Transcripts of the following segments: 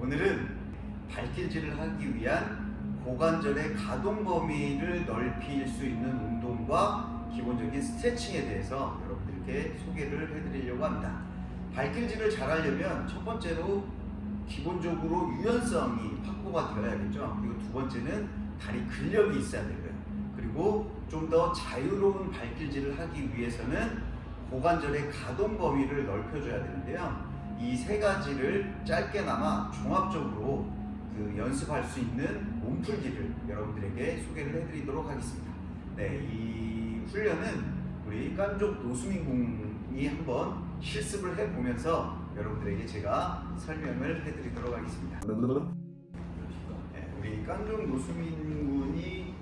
오늘은 발길질을 하기 위한 고관절의 가동 범위를 넓힐 수 있는 운동과 기본적인 스트레칭에 대해서 여러분들께 소개를 해드리려고 합니다. 발길질을 잘 하려면 첫 번째로 기본적으로 유연성이 확보가 되어야겠죠. 그리고 두 번째는 다리 근력이 있어야 되고요. 그리고 좀 더 자유로운 발길질을 하기 위해서는 고관절의 가동 범위를 넓혀줘야 되는데요. 이 세 가지를 짧게나마 종합적으로 그 연습할 수 있는 몸풀기를 여러분들에게 소개를 해드리도록 하겠습니다. 네, 이 훈련은 우리 깐족 노수민 군이 한번 실습을 해보면서 여러분들에게 제가 설명을 해드리도록 하겠습니다. 네, 우리 깐족 노수민 군이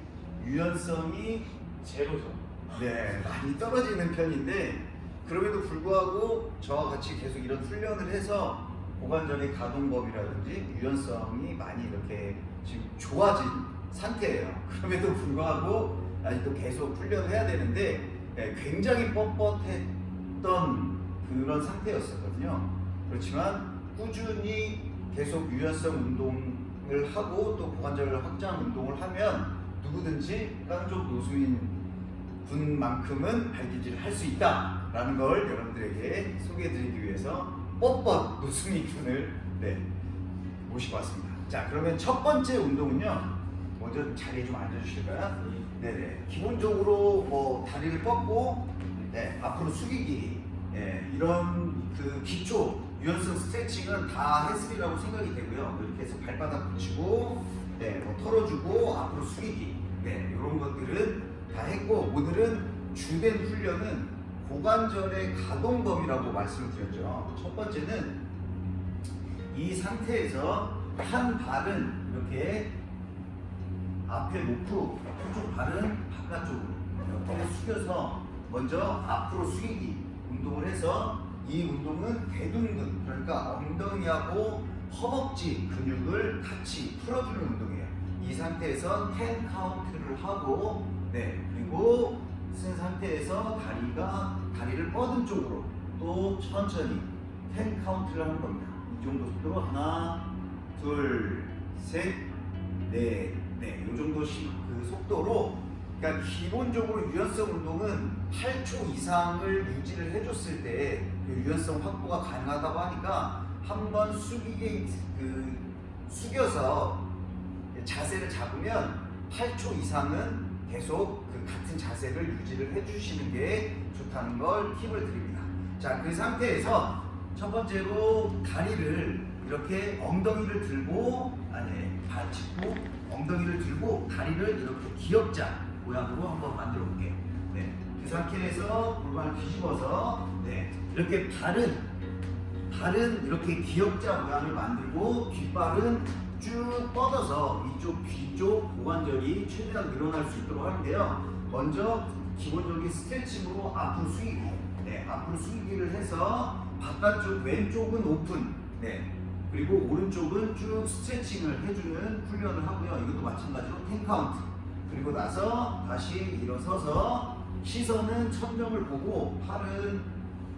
유연성이 제로죠. 네, 많이 떨어지는 편인데 그럼에도 불구하고 저와 같이 계속 이런 훈련을 해서 고관절의 가동범위라든지 유연성이 많이 이렇게 지금 좋아진 상태예요. 그럼에도 불구하고 아직도 계속 훈련을 해야 되는데 네, 굉장히 뻣뻣했던 그런 상태였었거든요. 그렇지만 꾸준히 계속 유연성 운동을 하고 또 고관절 확장 운동을 하면 누구든지 깡족 노수인 분만큼은 발기질을 할 수 있다 라는 걸 여러분들에게 소개해드리기 위해서 뻣뻣 노수민 군을 네, 모시고 왔습니다. 자 그러면 첫 번째 운동은요. 먼저 자리에 좀 앉아주실까요? 네네. 기본적으로 뭐 다리를 뻗고 네, 앞으로 숙이기 예, 이런 그 기초 유연성 스트레칭은 다 했으리라고 생각이 되고요. 이렇게 해서 발바닥 붙이고 네, 뭐 털어주고 앞으로 숙이기 네, 이런 것들은 다 했고 오늘은 주된 훈련은 고관절의 가동 범위라고 말씀을 드렸죠. 첫 번째는 이 상태에서 한 발은 이렇게 앞에 놓고 한쪽 발은 바깥쪽으로 이렇게 숙여서 먼저 앞으로 숙이기 운동을 해서 이 운동은 대둔근 그러니까 엉덩이하고 허벅지 근육을 같이 풀어주는 운동이에요. 이 상태에서 10 카운트를 하고 네 그리고 선 상태에서 다리가 다리를 뻗은 쪽으로 또 천천히 10 카운트를 하는 겁니다. 이 정도 속도로 하나 둘 셋넷 네, 이 정도씩 그 속도로 그러니까 기본적으로 유연성 운동은 8초 이상을 유지를 해줬을 때 그 유연성 확보가 가능하다고 하니까 한 번 숙이게 그 숙여서 자세를 잡으면 8초 이상은 계속 그 같은 자세를 유지를 해주시는 게 좋다는 걸 팁을 드립니다. 자, 그 상태에서 첫 번째로 다리를 이렇게 엉덩이를 들고 아니 발 짚고 엉덩이를 들고 다리를 이렇게 기역자 모양으로 한번 만들어 볼게요. 네. 그 상태에서 골반을 뒤집어서 네. 이렇게 발은 발은 이렇게 기역자 모양을 만들고 뒷발은 쭉 뻗어서 이쪽 뒤쪽 고관절이 최대한 늘어날 수 있도록 하는데요. 먼저 기본적인 스트레칭으로 앞으로 숙이기. 네, 앞으로 숙이기를 해서 바깥쪽 왼쪽은 오픈. 네. 그리고 오른쪽은 쭉 스트레칭을 해주는 훈련을 하고요. 이것도 마찬가지로 10카운트. 그리고 나서 다시 일어서서 시선은 천정을 보고 팔은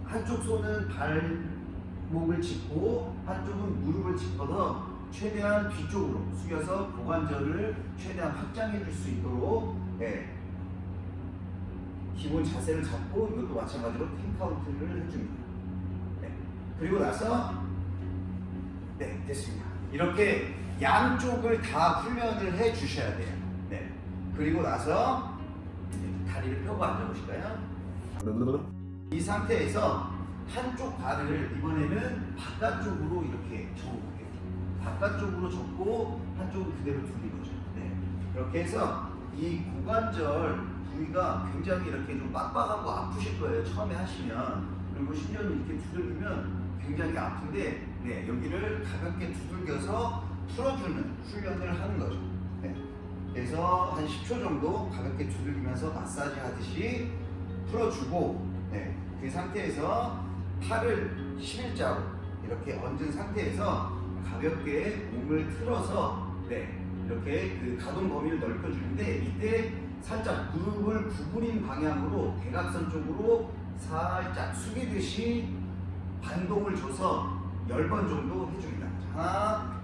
한쪽 손은 발목을 짚고 한쪽은 무릎을 짚어서 최대한 뒤쪽으로 숙여서 고관절을 최대한 확장해 줄 수 있도록 네. 기본 자세를 잡고 이것도 마찬가지로 10카운트를 해줍니다. 네. 그리고 나서 네 됐습니다. 이렇게 양쪽을 다 훈련을 해 주셔야 돼요. 네. 그리고 나서 다리를 펴고 앉아보실까요? 이 상태에서 한쪽 발을 이번에는 바깥쪽으로 이렇게 접어볼게요. 바깥쪽으로 접고 한쪽은 그대로 두는 거죠. 네. 이렇게 해서 이 고관절 부위가 굉장히 이렇게 좀 빡빡하고 아프실 거예요. 처음에 하시면. 그리고 심지어는 이렇게 두들기면 굉장히 아픈데 네, 여기를 가볍게 두들겨서 풀어주는 훈련을 하는 거죠. 네. 그래서 한 10초 정도 가볍게 두들기면서 마사지 하듯이 풀어주고 네, 그 상태에서 팔을 11자로 이렇게 얹은 상태에서 가볍게 몸을 틀어서 네, 이렇게 그 가동 범위를 넓혀주는데 이때 살짝 무릎을 구부린 방향으로 대각선 쪽으로 살짝 숙이듯이 반동을 줘서 10번 정도 해줍니다. 자, 하나,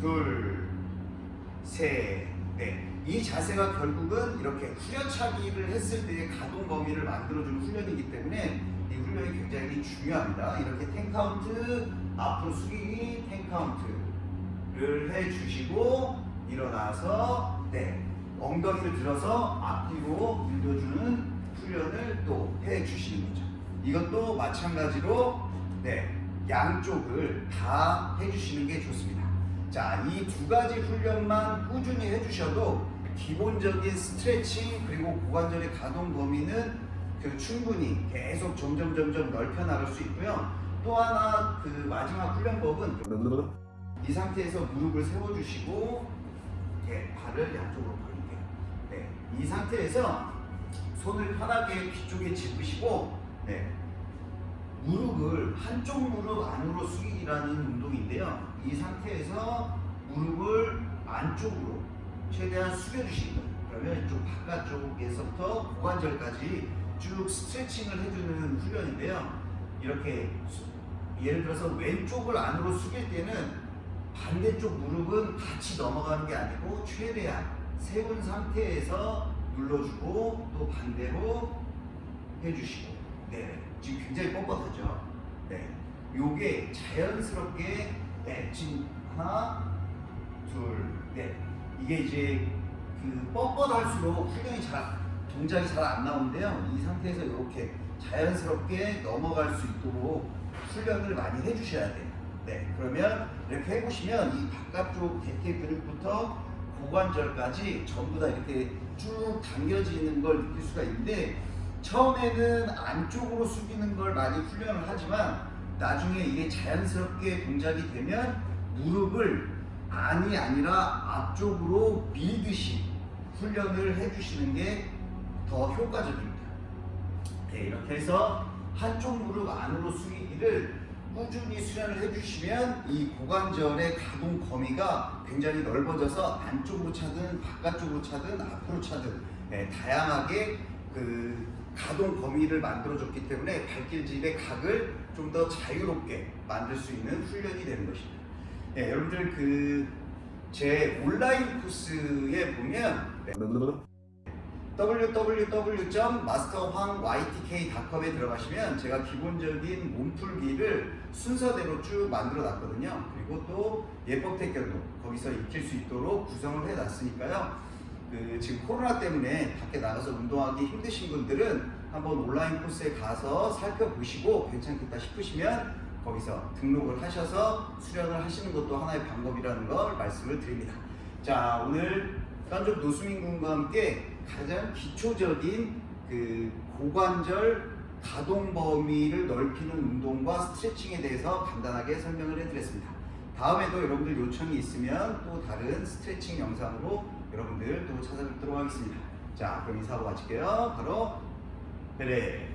둘, 셋, 넷. 이 자세가 결국은 이렇게 후려차기를 했을 때의 가동 범위를 만들어주는 훈련이기 때문에 이 훈련이 굉장히 중요합니다. 이렇게 ten 카운트, 앞으로 숙이기, ten 카운트를 해주시고 일어나서 네 엉덩이를 들어서 앞뒤로 밀어주는 훈련을 또 해주시는 거죠. 이것도 마찬가지로 네 양쪽을 다 해주시는 게 좋습니다. 자, 이 두 가지 훈련만 꾸준히 해주셔도 기본적인 스트레칭 그리고 고관절의 가동 범위는 그 충분히 계속 점점 점점 넓혀 나갈 수 있고요. 또 하나 그 마지막 훈련법은 이 상태에서 무릎을 세워주시고 네, 발을 양쪽으로 벌릴게요. 네, 이 상태에서 손을 편하게 귀 쪽에 짚으시고 네, 무릎을 한쪽 무릎 안으로 숙이기라는 운동인데요. 이 상태에서 무릎을 안쪽으로 최대한 숙여주시는 거예요. 그러면 이쪽 바깥쪽에서부터 고관절까지 쭉 스트레칭을 해주는 훈련인데요. 이렇게 수- 예를 들어서 왼쪽을 안으로 숙일 때는 반대쪽 무릎은 같이 넘어가는 게 아니고 최대한 세운 상태에서 눌러주고 또 반대로 해주시고 네 지금 굉장히 뻣뻣하죠 네 요게 자연스럽게 네 지금 하나 둘네 이게 이제 그 뻣뻣할수록 훈련이 잘 동작이 잘 안 나오는데요. 이 상태에서 이렇게 자연스럽게 넘어갈 수 있도록 훈련을 많이 해주셔야 돼요. 네 그러면 이렇게 해보시면 이 바깥쪽 대퇴 근육부터 고관절까지 전부 다 이렇게 쭉 당겨지는 걸 느낄 수가 있는데 처음에는 안쪽으로 숙이는 걸 많이 훈련을 하지만 나중에 이게 자연스럽게 동작이 되면 무릎을 안이 아니라 앞쪽으로 밀듯이 훈련을 해주시는 게 더 효과적입니다. 네, 이렇게 해서 한쪽 무릎 안으로 숙이기를 꾸준히 수련을 해주시면 이 고관절의 가동 범위가 굉장히 넓어져서 안쪽으로 차든 바깥쪽으로 차든 앞으로 차든 네, 다양하게 그 가동 범위를 만들어줬기 때문에 발길질의 각을 좀 더 자유롭게 만들 수 있는 훈련이 되는 것입니다. 네, 여러분들 그 제 온라인 코스에 보면 네, www.masterhwangYTK.com에 들어가시면 제가 기본적인 몸풀기를 순서대로 쭉 만들어 놨거든요. 그리고 또 예법 태권도 거기서 익힐 수 있도록 구성을 해 놨으니까요. 그 지금 코로나 때문에 밖에 나가서 운동하기 힘드신 분들은 한번 온라인 코스에 가서 살펴보시고 괜찮겠다 싶으시면 거기서 등록을 하셔서 수련을 하시는 것도 하나의 방법이라는 걸 말씀을 드립니다. 자 오늘 딴쪽 노수민 군과 함께 가장 기초적인 그 고관절 가동 범위를 넓히는 운동과 스트레칭에 대해서 간단하게 설명을 해드렸습니다. 다음에도 여러분들 요청이 있으면 또 다른 스트레칭 영상으로 여러분들 또 찾아뵙도록 하겠습니다. 자 그럼 인사하고 마칠게요. 바로 베레